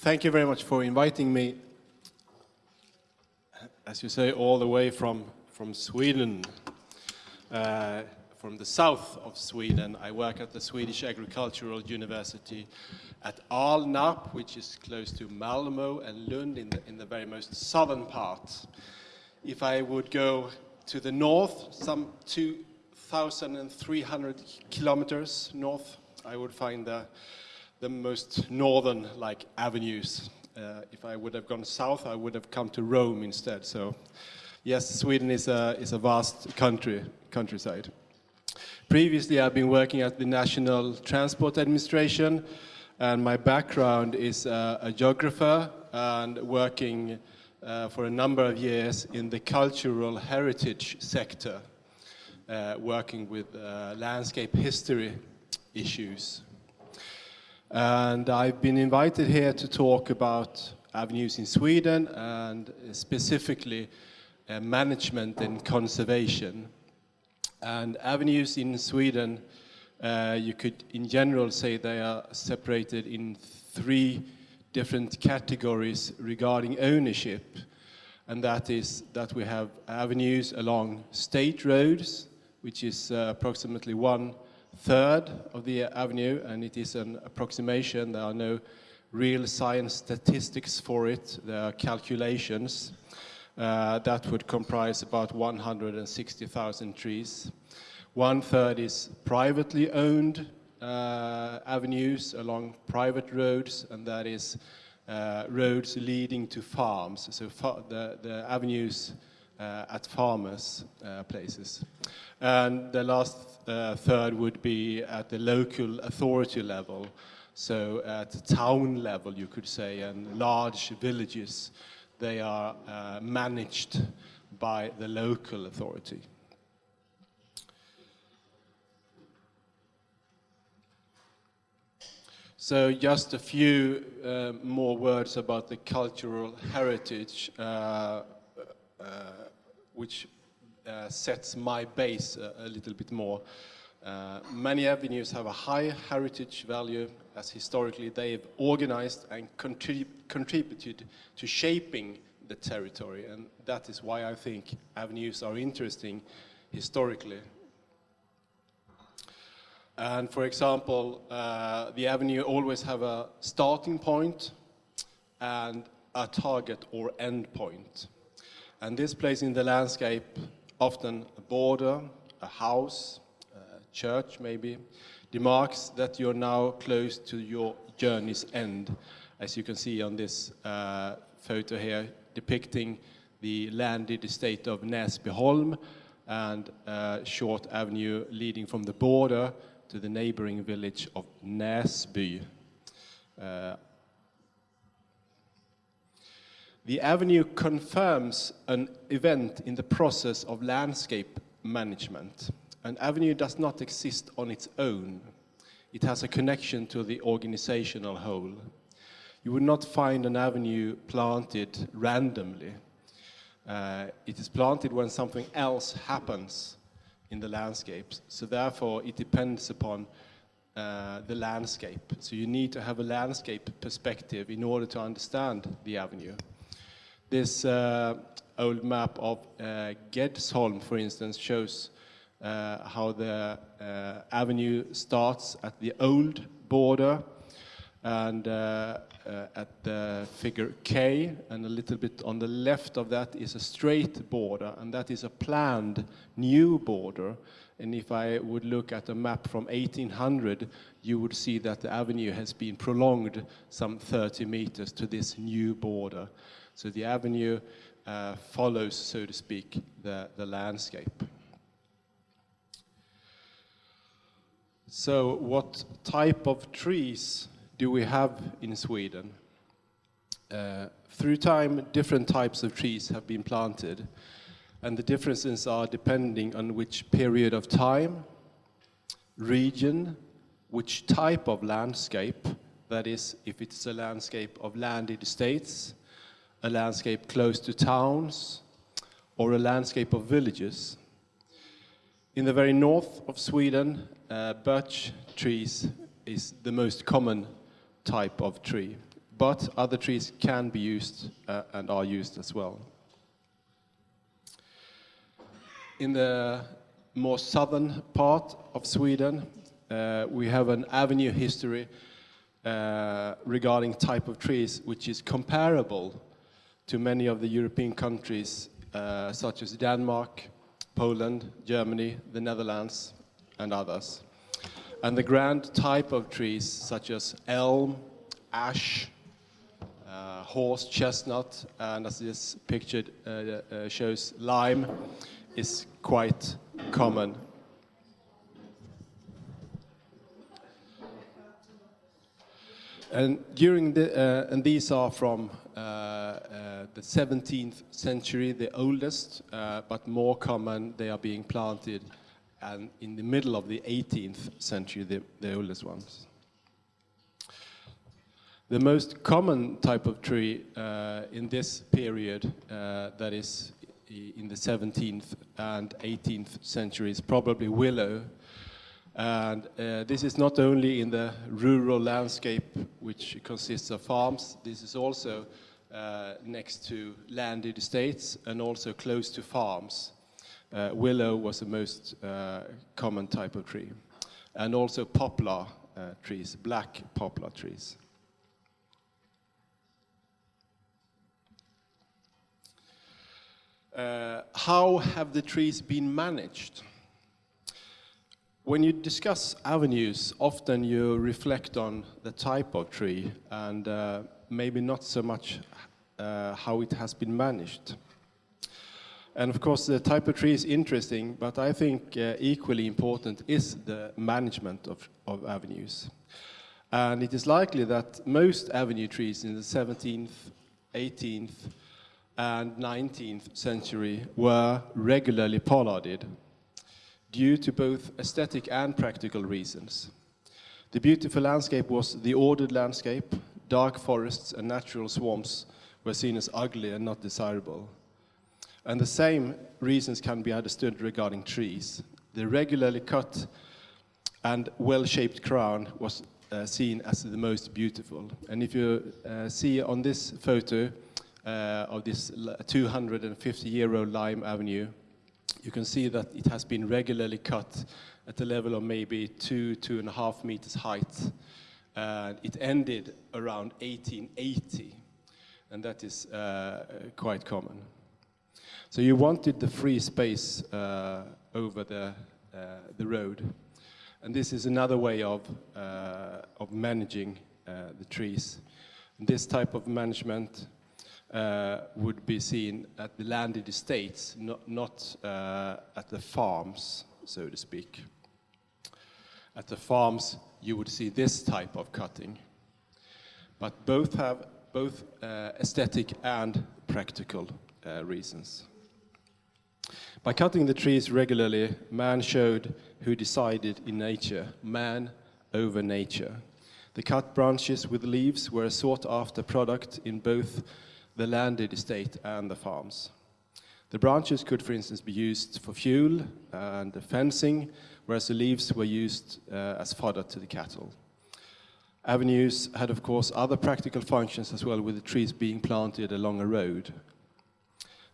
Thank you very much for inviting me, as you say, all the way from, from Sweden, uh, from the south of Sweden. I work at the Swedish Agricultural University at Alnarp, which is close to Malmo and Lund in the, in the very most southern part. If I would go to the north, some 2,300 kilometers north, I would find the the most northern like avenues. Uh, if I would have gone south, I would have come to Rome instead. So, yes, Sweden is a is a vast country countryside. Previously, I've been working at the National Transport Administration, and my background is uh, a geographer and working uh, for a number of years in the cultural heritage sector, uh, working with uh, landscape history issues. And I've been invited here to talk about avenues in Sweden and specifically uh, management and conservation. And avenues in Sweden, uh, you could in general say they are separated in three different categories regarding ownership. And that is that we have avenues along state roads, which is uh, approximately one third of the avenue, and it is an approximation. There are no real science statistics for it. There are calculations. Uh, that would comprise about 160,000 trees. One third is privately owned uh, avenues along private roads, and that is uh, roads leading to farms. So far the, the avenues at farmers' uh, places. And the last uh, third would be at the local authority level, so at the town level, you could say, and large villages, they are uh, managed by the local authority. So just a few uh, more words about the cultural heritage, uh, uh which uh, sets my base a, a little bit more. Uh, many avenues have a high heritage value as historically they've organized and contrib contributed to shaping the territory and that is why I think avenues are interesting historically. And for example, uh, the avenue always have a starting point and a target or end point. And this place in the landscape often a border, a house, a church maybe, demarks that you're now close to your journey's end, as you can see on this uh, photo here, depicting the landed estate of Näsbyholm and a short avenue leading from the border to the neighboring village of Näsby. Uh, the avenue confirms an event in the process of landscape management. An avenue does not exist on its own. It has a connection to the organizational whole. You would not find an avenue planted randomly. Uh, it is planted when something else happens in the landscapes. So therefore, it depends upon uh, the landscape. So you need to have a landscape perspective in order to understand the avenue. This uh, old map of uh, Gedsholm, for instance, shows uh, how the uh, avenue starts at the old border and uh, uh, at the figure K, and a little bit on the left of that is a straight border, and that is a planned new border. And if I would look at a map from 1800, you would see that the avenue has been prolonged some 30 meters to this new border. So the avenue uh, follows, so to speak, the, the landscape. So what type of trees do we have in Sweden? Uh, through time, different types of trees have been planted, and the differences are depending on which period of time, region, which type of landscape, that is, if it's a landscape of landed estates, a landscape close to towns, or a landscape of villages. In the very north of Sweden, uh, birch trees is the most common type of tree. but other trees can be used uh, and are used as well. In the more southern part of Sweden, uh, we have an avenue history uh, regarding type of trees which is comparable to many of the European countries uh, such as Denmark, Poland, Germany, the Netherlands and others. And the grand type of trees such as elm, ash, uh, horse, chestnut, and as this picture uh, uh, shows, lime is quite common. And during the, uh, and these are from uh, uh, the 17th century, the oldest, but more common, they are being planted and in the middle of the 18th century, the, the oldest ones. The most common type of tree uh, in this period, uh, that is in the 17th and 18th centuries, probably willow. And uh, this is not only in the rural landscape, which consists of farms, this is also uh, next to landed estates and also close to farms. Uh, willow was the most uh, common type of tree. And also poplar uh, trees, black poplar trees. Uh, how have the trees been managed? When you discuss avenues, often you reflect on the type of tree and uh, maybe not so much uh, how it has been managed. And of course, the type of tree is interesting, but I think uh, equally important is the management of, of avenues. And it is likely that most avenue trees in the 17th, 18th, and 19th century were regularly pollarded due to both aesthetic and practical reasons. The beautiful landscape was the ordered landscape, dark forests and natural swamps were seen as ugly and not desirable. And the same reasons can be understood regarding trees. The regularly cut and well-shaped crown was uh, seen as the most beautiful. And if you uh, see on this photo, uh, of this 250-year-old Lime Avenue, you can see that it has been regularly cut at a level of maybe two, two and a half meters height. Uh, it ended around 1880, and that is uh, quite common. So you wanted the free space uh, over the, uh, the road. And this is another way of, uh, of managing the trees. And this type of management uh, would be seen at the landed estates, not, not uh, at the farms, so to speak. At the farms, you would see this type of cutting. But both have both uh, aesthetic and practical uh, reasons. By cutting the trees regularly, man showed who decided in nature, man over nature. The cut branches with leaves were a sought after product in both the landed estate and the farms. The branches could, for instance, be used for fuel and fencing, whereas the leaves were used uh, as fodder to the cattle. Avenues had, of course, other practical functions as well, with the trees being planted along a road.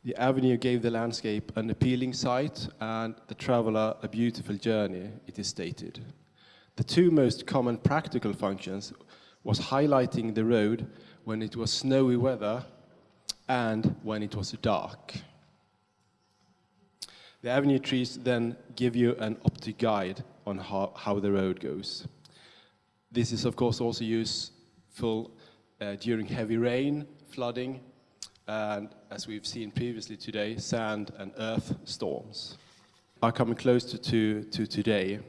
The avenue gave the landscape an appealing sight and the traveler a beautiful journey, it is stated. The two most common practical functions was highlighting the road when it was snowy weather and when it was dark. The avenue trees then give you an optic guide on how, how the road goes. This is of course also useful uh, during heavy rain, flooding, and as we've seen previously today, sand and earth storms are coming closer to, to today.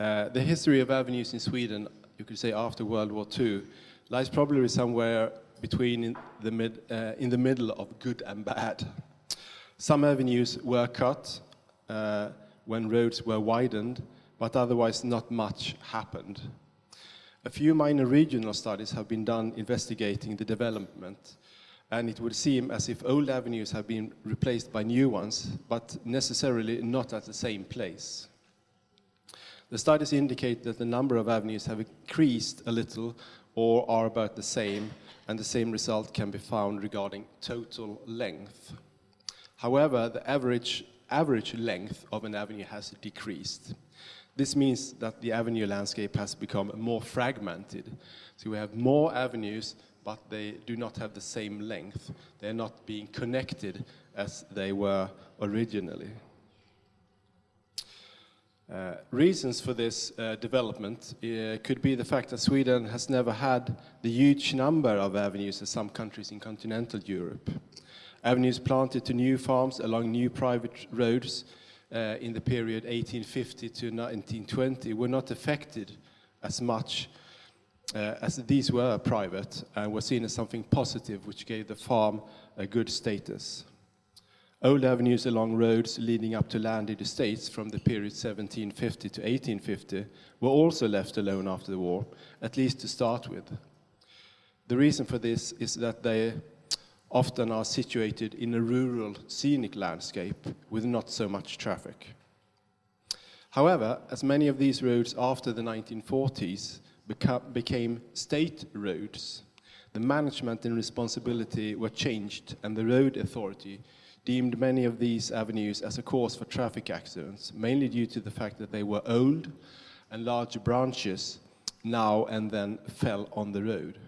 Uh, the history of avenues in Sweden, you could say after World War II, lies probably somewhere between in the, mid, uh, in the middle of good and bad. Some avenues were cut uh, when roads were widened, but otherwise not much happened. A few minor regional studies have been done investigating the development, and it would seem as if old avenues have been replaced by new ones, but necessarily not at the same place. The studies indicate that the number of avenues have increased a little or are about the same, and the same result can be found regarding total length. However, the average, average length of an avenue has decreased. This means that the avenue landscape has become more fragmented. So we have more avenues, but they do not have the same length. They're not being connected as they were originally. Uh, reasons for this uh, development uh, could be the fact that Sweden has never had the huge number of avenues as some countries in continental Europe. Avenues planted to new farms along new private roads uh, in the period 1850 to 1920 were not affected as much uh, as these were private and were seen as something positive which gave the farm a good status. Old avenues along roads leading up to landed estates from the period 1750 to 1850 were also left alone after the war, at least to start with. The reason for this is that they often are situated in a rural scenic landscape with not so much traffic. However, as many of these roads after the 1940s became state roads, the management and responsibility were changed and the road authority deemed many of these avenues as a cause for traffic accidents, mainly due to the fact that they were old and large branches now and then fell on the road.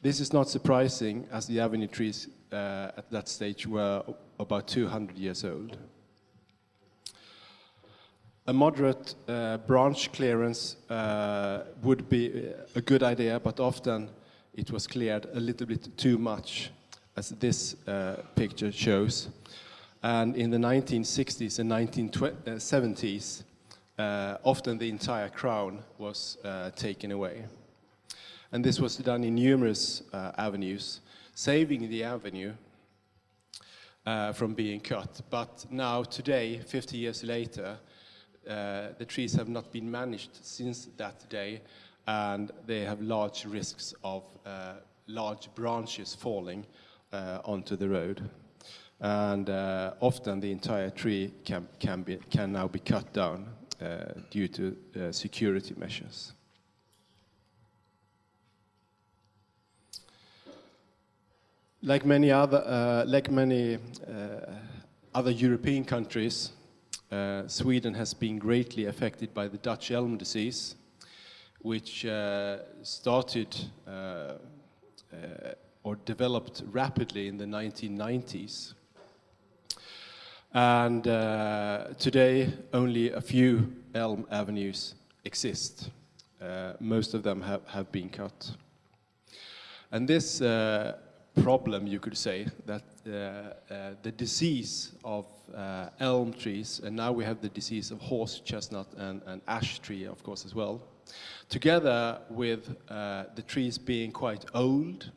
This is not surprising as the avenue trees uh, at that stage were about 200 years old. A moderate uh, branch clearance uh, would be a good idea, but often it was cleared a little bit too much as this uh, picture shows. And in the 1960s and 1970s, uh, often the entire crown was uh, taken away. And this was done in numerous uh, avenues, saving the avenue uh, from being cut. But now, today, 50 years later, uh, the trees have not been managed since that day, and they have large risks of large branches falling uh, onto the road. And uh, often the entire tree can, can, be, can now be cut down uh, due to security measures. Like many other, like many other European countries, uh, Sweden has been greatly affected by the Dutch elm disease, which uh, started uh, or developed rapidly in the 1990s. And uh, today, only a few elm avenues exist. Uh, most of them have, have been cut. And this uh, problem, you could say, that uh, uh, the disease of uh, elm trees, and now we have the disease of horse chestnut and, and ash tree, of course, as well, together with the trees being quite old,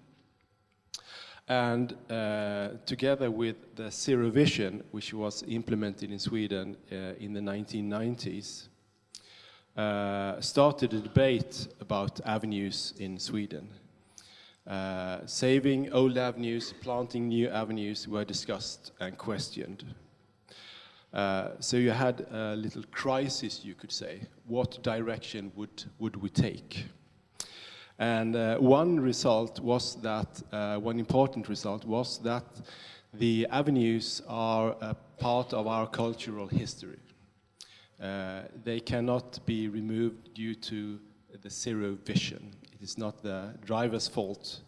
and uh, together with the Zero Vision, which was implemented in Sweden uh, in the 1990s, uh, started a debate about avenues in Sweden. Uh, saving old avenues, planting new avenues were discussed and questioned. Uh, so you had a little crisis, you could say. What direction would, would we take? And uh, one result was that, uh, one important result was that the avenues are a part of our cultural history. Uh, they cannot be removed due to the zero vision. It is not the driver's fault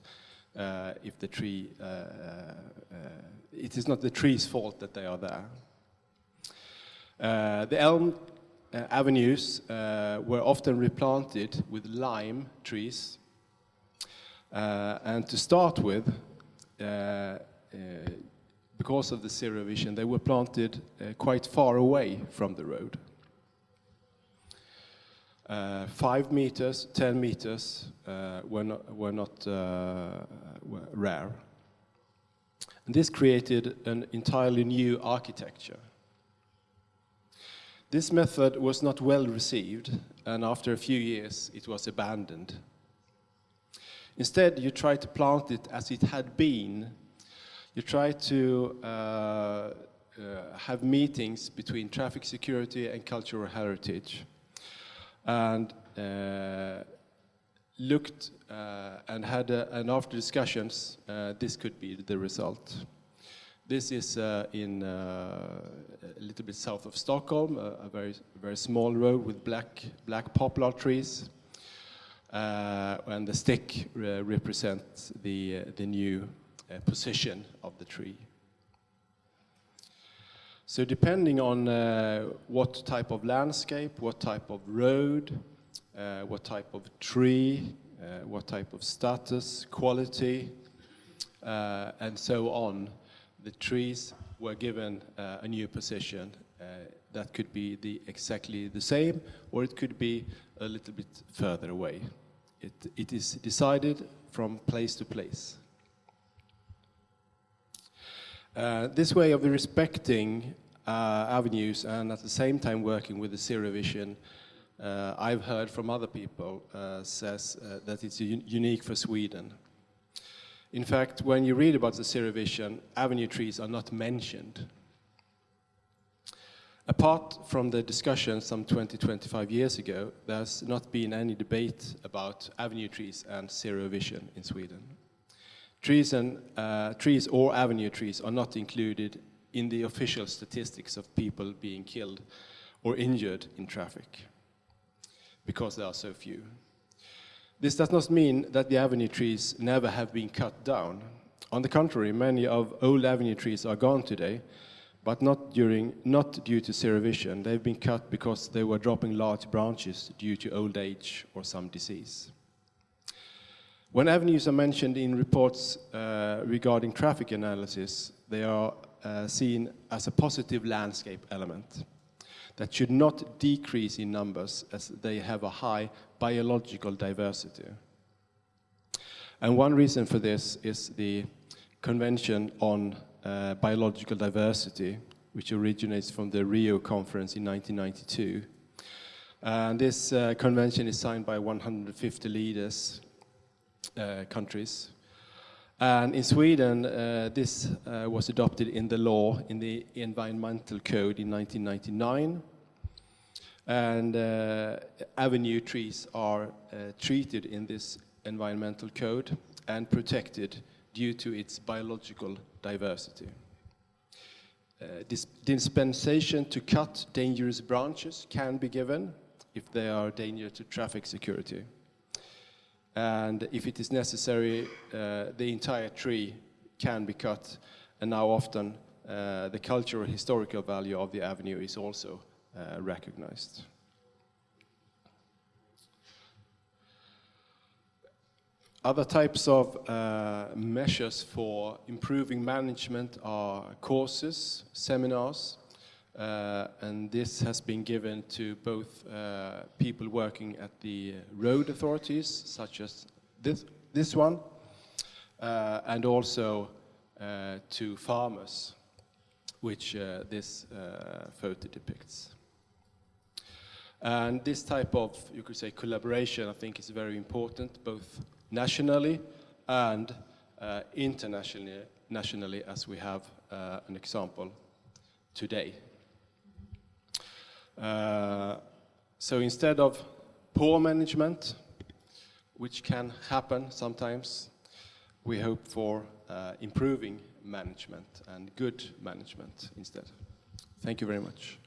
uh, if the tree, uh, uh, it is not the tree's fault that they are there. the elm avenues uh, were often replanted with lime trees. Uh, and to start with, because of the zero vision, they were planted quite far away from the road. Uh, five meters, 10 meters uh, were not, were not uh, were rare. And this created an entirely new architecture. This method was not well received, and after a few years it was abandoned. Instead, you try to plant it as it had been. You try to uh, uh, have meetings between traffic security and cultural heritage. And uh, looked uh, and had, uh, and after discussions, uh, this could be the result. This is uh, in uh, a little bit south of Stockholm, a, a very, very small road with black, black poplar trees. Uh, and the stick represents the, the new position of the tree. So depending on uh, what type of landscape, what type of road, uh, what type of tree, uh, what type of status, quality, uh, and so on, the trees were given uh, a new position. Uh, that could be the exactly the same, or it could be a little bit further away. It, it is decided from place to place. Uh, this way of respecting uh, avenues and at the same time working with the zero vision, uh, I've heard from other people uh, says that it's unique for Sweden. In fact, when you read about the zero vision, avenue trees are not mentioned. Apart from the discussion some 20, 25 years ago, there's not been any debate about avenue trees and zero vision in Sweden. Trees, and, uh, trees or avenue trees are not included in the official statistics of people being killed or injured in traffic because there are so few. This does not mean that the avenue trees never have been cut down. On the contrary, many of old avenue trees are gone today, but not, during, not due to zero vision. They've been cut because they were dropping large branches due to old age or some disease. When avenues are mentioned in reports uh, regarding traffic analysis, they are uh, seen as a positive landscape element that should not decrease in numbers as they have a high biological diversity. And one reason for this is the Convention on uh, Biological Diversity, which originates from the Rio Conference in 1992. And this uh, convention is signed by 150 leaders, uh, countries. And in Sweden, uh, this uh, was adopted in the law, in the Environmental Code in 1999. And uh, avenue trees are uh, treated in this environmental code and protected due to its biological diversity. Uh, dispensation to cut dangerous branches can be given if they are a danger to traffic security. And if it is necessary, uh, the entire tree can be cut. And now often uh, the cultural historical value of the avenue is also uh, recognized. Other types of uh, measures for improving management are courses, seminars, uh, and this has been given to both uh, people working at the road authorities, such as this, this one, uh, and also uh, to farmers, which uh, this photo depicts. And this type of, you could say, collaboration, I think is very important, both nationally and internationally, nationally, as we have an example today. Uh, so instead of poor management, which can happen sometimes, we hope for uh, improving management and good management instead. Thank you very much.